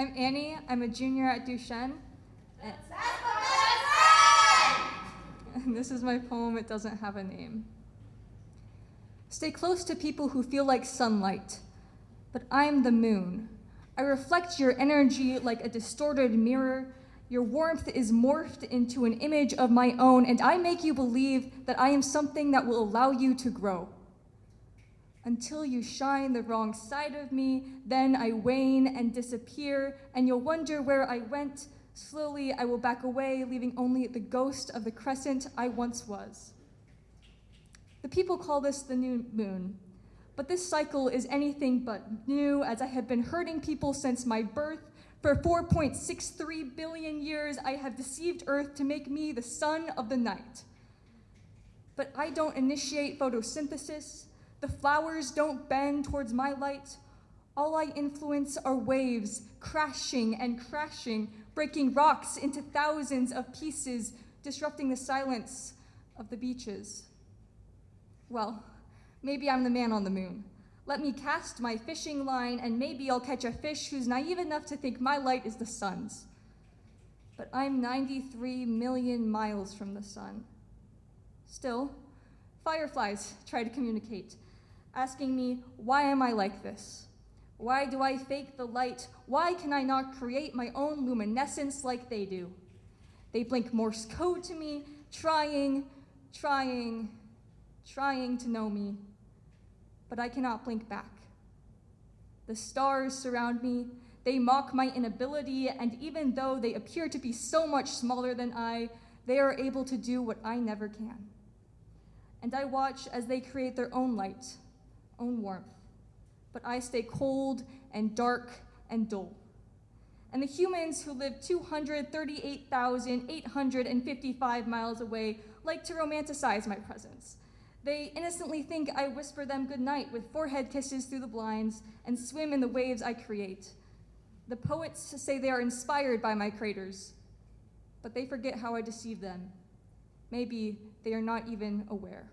I'm Annie. I'm a junior at Duchesne. And, and this is my poem, It Doesn't Have a Name. Stay close to people who feel like sunlight, but I'm the moon. I reflect your energy like a distorted mirror. Your warmth is morphed into an image of my own, and I make you believe that I am something that will allow you to grow. Until you shine the wrong side of me, then I wane and disappear, and you'll wonder where I went. Slowly, I will back away, leaving only the ghost of the crescent I once was. The people call this the new moon, but this cycle is anything but new, as I have been hurting people since my birth. For 4.63 billion years, I have deceived Earth to make me the sun of the night. But I don't initiate photosynthesis. The flowers don't bend towards my light. All I influence are waves crashing and crashing, breaking rocks into thousands of pieces, disrupting the silence of the beaches. Well, maybe I'm the man on the moon. Let me cast my fishing line and maybe I'll catch a fish who's naive enough to think my light is the sun's. But I'm 93 million miles from the sun. Still, fireflies try to communicate, asking me, why am I like this? Why do I fake the light? Why can I not create my own luminescence like they do? They blink Morse code to me, trying, trying, trying to know me, but I cannot blink back. The stars surround me, they mock my inability, and even though they appear to be so much smaller than I, they are able to do what I never can. And I watch as they create their own light, own warmth, but I stay cold and dark and dull. And the humans who live 238,855 miles away like to romanticize my presence. They innocently think I whisper them goodnight with forehead kisses through the blinds and swim in the waves I create. The poets say they are inspired by my craters, but they forget how I deceive them. Maybe they are not even aware.